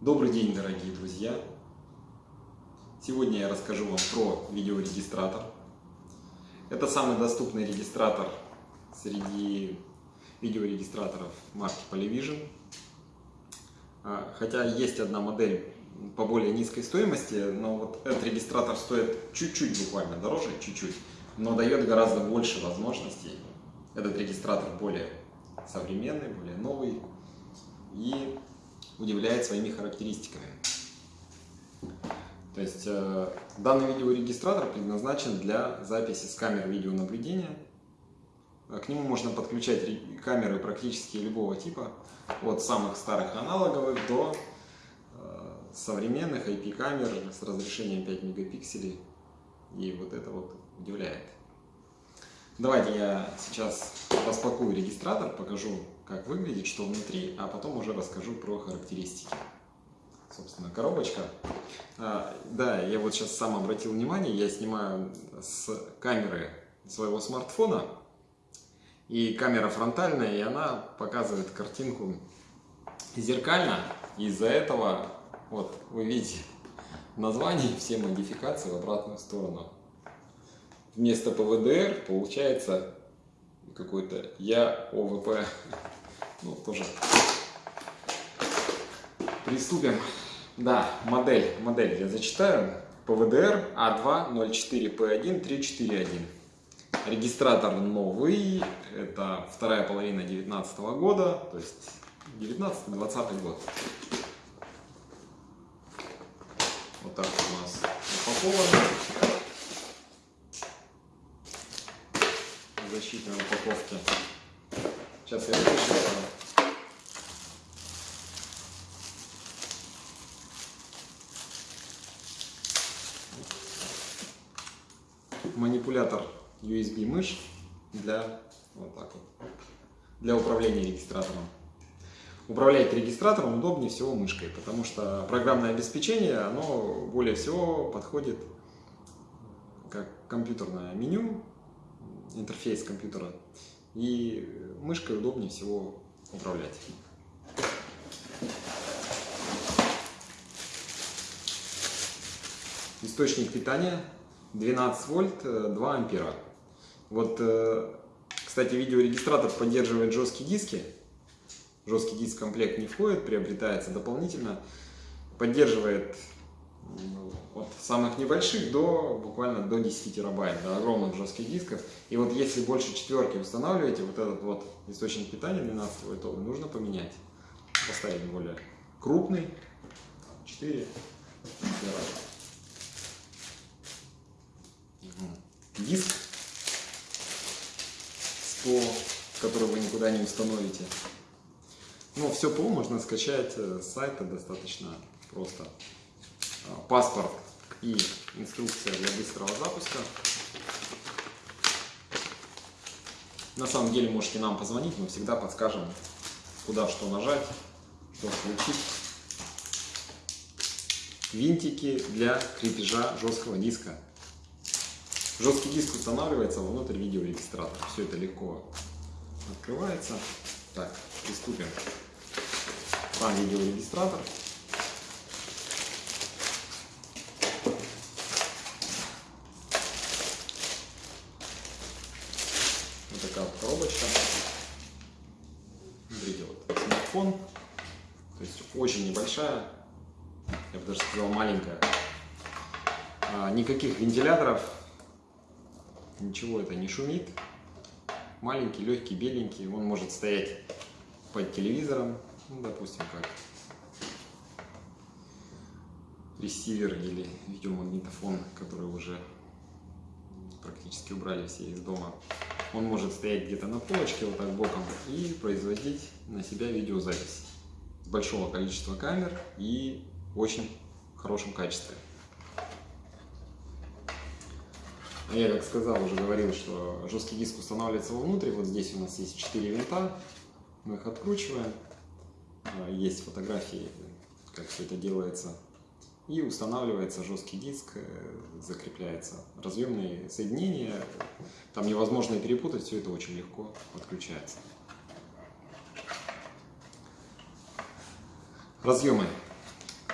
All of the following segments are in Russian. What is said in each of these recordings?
Добрый день, дорогие друзья! Сегодня я расскажу вам про видеорегистратор. Это самый доступный регистратор среди видеорегистраторов марки Polyvision. А, хотя есть одна модель по более низкой стоимости, но вот этот регистратор стоит чуть-чуть буквально дороже, чуть-чуть, но дает гораздо больше возможностей. Этот регистратор более современный, более новый и удивляет своими характеристиками. То есть э, данный видеорегистратор предназначен для записи с камер видеонаблюдения. К нему можно подключать камеры практически любого типа, от самых старых аналоговых до э, современных IP-камер с разрешением 5 мегапикселей. И вот это вот удивляет. Давайте я сейчас распакую регистратор, покажу, как выглядит, что внутри, а потом уже расскажу про характеристики. Собственно, коробочка. А, да, я вот сейчас сам обратил внимание, я снимаю с камеры своего смартфона, и камера фронтальная, и она показывает картинку зеркально. Из-за этого, вот, вы видите, название, все модификации в обратную сторону вместо ПВДР получается какой-то Я ОВП. Ну, тоже приступим. Да, модель, модель я зачитаю. ПВДР А204П1 Регистратор новый, это вторая половина 2019 года, то есть 19-20 год. Вот так у нас упаковано. Защитной упаковке. Сейчас я вытащу. Манипулятор USB мышь для вот так вот для управления регистратором. Управлять регистратором удобнее всего мышкой, потому что программное обеспечение, оно более всего подходит как компьютерное меню, интерфейс компьютера. И мышкой удобнее всего управлять. Источник питания 12 вольт 2 ампера. Вот, э, кстати, видеорегистратор поддерживает жесткие диски. Жесткий диск комплект не входит, приобретается дополнительно. Поддерживает от самых небольших до буквально до 10 терабайт, до огромных жестких дисков. И вот если больше четверки устанавливаете, вот этот вот источник питания 12 вольтовый нужно поменять. Поставить более крупный, 4 терабайта. Диск 100, который вы никуда не установите. Но все ПО можно скачать с сайта достаточно просто. Паспорт и инструкция для быстрого запуска. На самом деле можете нам позвонить, мы всегда подскажем, куда что нажать, что включить. Винтики для крепежа жесткого диска. Жесткий диск устанавливается внутрь видеорегистратора. Все это легко открывается. Так, приступим. Там видеорегистратор. коробочка. Смотрите, вот смартфон, то есть очень небольшая, я бы даже сказал маленькая. А, никаких вентиляторов, ничего это не шумит. Маленький, легкий, беленький, он может стоять под телевизором, ну, допустим, как ресивер или видеомагнитофон, который уже практически убрали все из дома. Он может стоять где-то на полочке, вот так боком, и производить на себя видеозапись большого количества камер и очень хорошем качестве. Я, как сказал, уже говорил, что жесткий диск устанавливается вовнутрь. Вот здесь у нас есть 4 винта. Мы их откручиваем. А, есть фотографии, как все это делается и устанавливается жесткий диск, э, закрепляется разъемные соединения, там невозможно перепутать, все это очень легко подключается. Разъемы.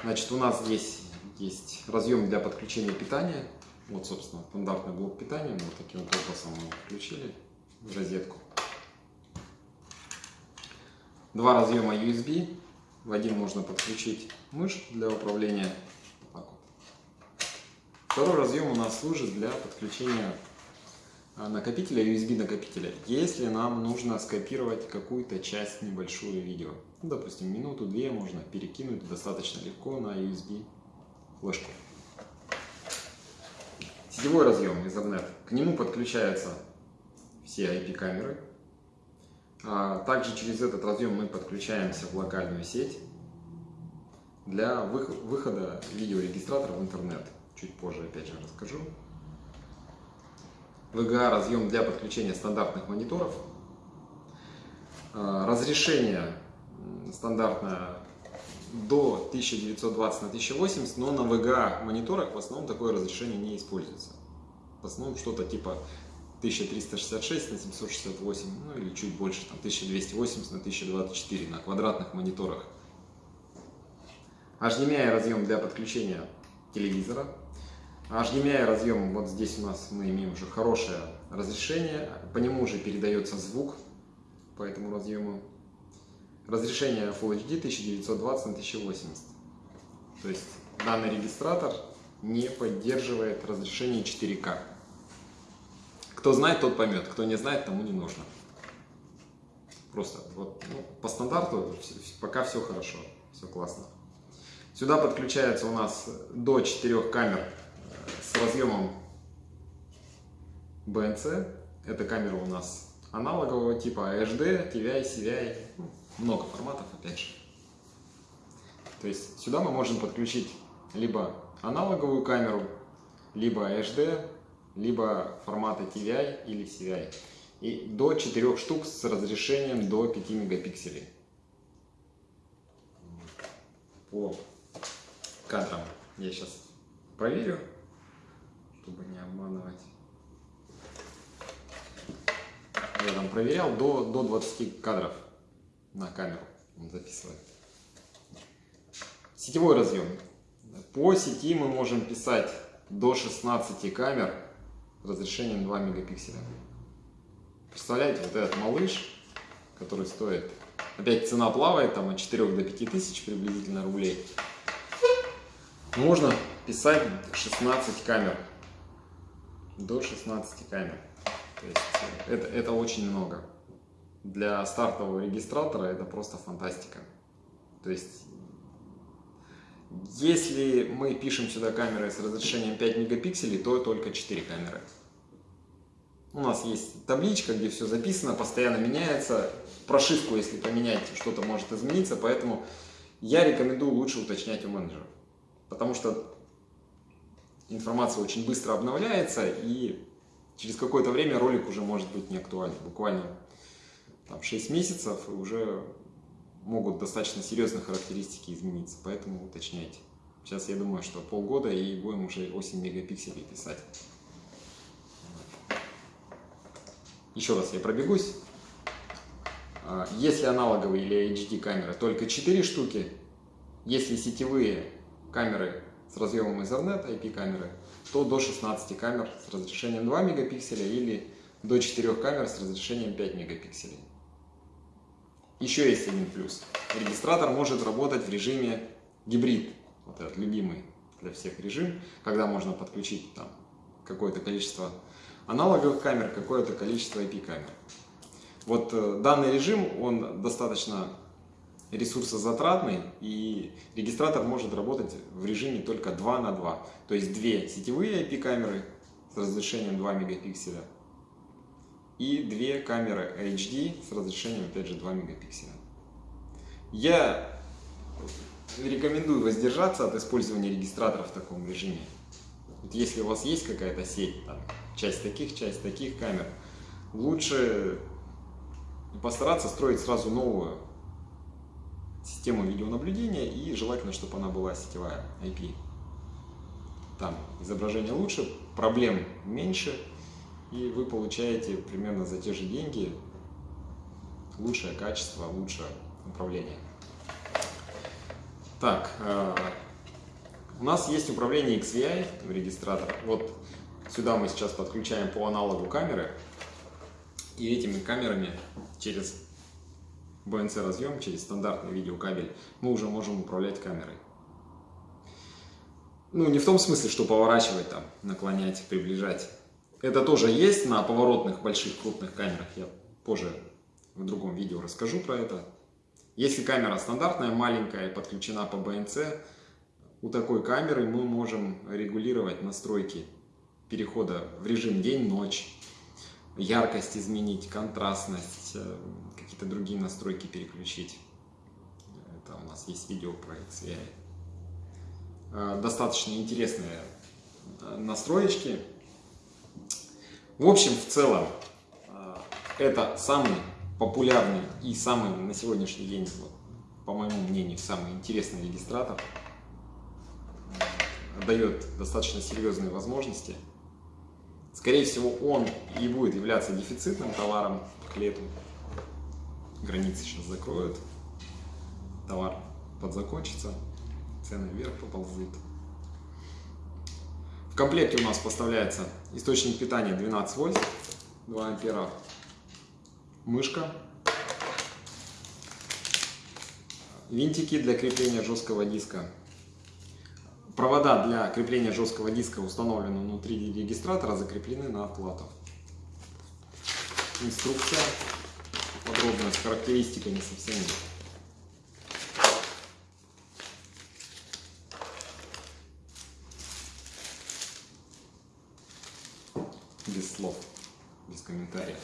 Значит, у нас здесь есть разъем для подключения питания. Вот, собственно, стандартный блок питания. Мы вот таким вот образом мы включили в розетку. Два разъема USB. В один можно подключить мышь для управления. Вот вот. Второй разъем у нас служит для подключения накопителя, USB накопителя, если нам нужно скопировать какую-то часть небольшую видео. Ну, допустим, минуту-две можно перекинуть достаточно легко на USB флешку. Сетевой разъем Ethernet. К нему подключаются все IP-камеры. А также через этот разъем мы подключаемся в локальную сеть для выхода видеорегистратора в интернет. Чуть позже опять же расскажу. VGA разъем для подключения стандартных мониторов. А, разрешение стандартное до 1920 на 1080, но на VGA мониторах в основном такое разрешение не используется. В основном что-то типа 1366 на 768, ну или чуть больше, там 1280 на 1024 на квадратных мониторах. HDMI разъем для подключения телевизора HDMI разъем, вот здесь у нас мы имеем уже хорошее разрешение, по нему уже передается звук по этому разъему. Разрешение Full HD 1920 на 1080. То есть данный регистратор не поддерживает разрешение 4К. Кто знает, тот поймет, кто не знает, тому не нужно. Просто вот ну, по стандарту пока все хорошо, все классно. Сюда подключается у нас до 4 камер с разъемом BNC. Эта камера у нас аналогового типа HD, TVI, CVI, ну, много форматов опять же. То есть сюда мы можем подключить либо аналоговую камеру, либо HD, либо форматы TVI или CVI. И до 4 штук с разрешением до 5 мегапикселей. По кадрам я сейчас проверю чтобы не обманывать. Я там проверял до, до 20 кадров на камеру он записывает. Сетевой разъем. По сети мы можем писать до 16 камер разрешением 2 мегапикселя. Представляете, вот этот малыш, который стоит, опять цена плавает, там от 4 до 5 тысяч приблизительно рублей. Можно писать 16 камер до 16 камер. То есть э, это, это очень много. Для стартового регистратора это просто фантастика. То есть, если мы пишем сюда камеры с разрешением 5 мегапикселей, то только 4 камеры. У нас есть табличка, где все записано, постоянно меняется. Прошивку, если поменять, что-то может измениться, поэтому я рекомендую лучше уточнять у менеджеров. Потому что информация очень быстро обновляется, и через какое-то время ролик уже может быть не актуален. Буквально там, 6 месяцев, и уже могут достаточно серьезные характеристики измениться, поэтому уточняйте. Сейчас я думаю, что полгода и будем уже 8 мегапикселей писать. Еще раз я пробегусь. А, если аналоговые или HD камеры, только 4 штуки. Если сетевые камеры с разъемом Ethernet IP-камеры, то до 16 камер с разрешением 2 мегапикселя или до 4 камер с разрешением 5 мегапикселей. Еще есть один плюс. Регистратор может работать в режиме гибрид, вот этот любимый для всех режим, когда можно подключить там какое-то количество аналоговых камер, какое-то количество IP-камер. Вот э, данный режим, он достаточно ресурсозатратный, и регистратор может работать в режиме только 2 на 2. То есть две сетевые IP-камеры с разрешением 2 мегапикселя и две камеры HD с разрешением опять же 2 мегапикселя. Я рекомендую воздержаться от использования регистратора в таком режиме. Вот если у вас есть какая-то сеть, там, часть таких, часть таких камер, лучше постараться строить сразу новую систему видеонаблюдения и желательно, чтобы она была сетевая IP. Там изображение лучше, проблем меньше, и вы получаете примерно за те же деньги лучшее качество, лучшее управление. Так, э, У нас есть управление XVI в регистратор. Вот сюда мы сейчас подключаем по аналогу камеры. И этими камерами через BNC разъем, через стандартный видеокабель, мы уже можем управлять камерой. Ну, не в том смысле, что поворачивать там, наклонять, приближать. Это тоже есть на поворотных больших крупных камерах. Я позже в другом видео расскажу про это. Если камера стандартная, маленькая, подключена по BNC, у такой камеры мы можем регулировать настройки перехода в режим день-ночь, яркость изменить, контрастность, э, какие-то другие настройки переключить. Это у нас есть видео про XVI. Э, достаточно интересные э, настроечки. В общем, в целом, это самый популярный и самый на сегодняшний день, по моему мнению, самый интересный регистратор. Дает достаточно серьезные возможности. Скорее всего, он и будет являться дефицитным товаром к лету. Границы сейчас закроют, товар подзакончится, цены вверх поползут. В комплекте у нас поставляется источник питания 12 вольт, 2 ампера, мышка, винтики для крепления жесткого диска, Провода для крепления жесткого диска установлены внутри регистратора, закреплены на платах. Инструкция подробная с характеристиками со всеми. Без слов, без комментариев.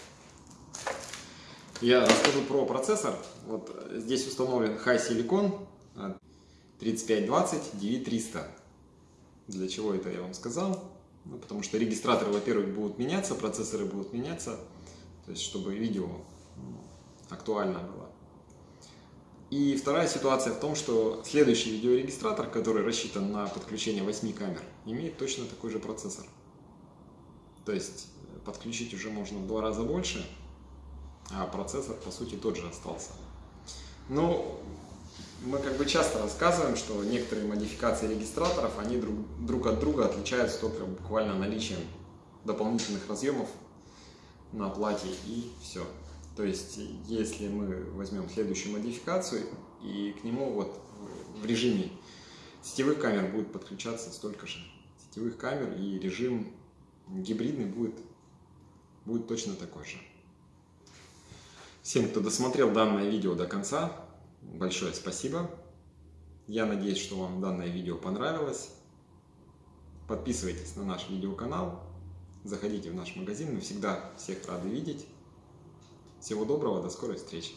Я расскажу про процессор. Вот здесь установлен High Silicon 3520 DV300. Для чего это я вам сказал? Ну, потому что регистраторы, во-первых, будут меняться, процессоры будут меняться, то есть чтобы видео ну, актуально было. И вторая ситуация в том, что следующий видеорегистратор, который рассчитан на подключение 8 камер, имеет точно такой же процессор. То есть подключить уже можно в два раза больше, а процессор по сути тот же остался. Но мы как бы часто рассказываем, что некоторые модификации регистраторов, они друг, друг от друга отличаются только буквально наличием дополнительных разъемов на плате и все. То есть, если мы возьмем следующую модификацию и к нему вот в режиме сетевых камер будет подключаться столько же сетевых камер и режим гибридный будет, будет точно такой же. Всем, кто досмотрел данное видео до конца, большое спасибо. Я надеюсь, что вам данное видео понравилось. Подписывайтесь на наш видеоканал, заходите в наш магазин, мы всегда всех рады видеть. Всего доброго, до скорой встречи!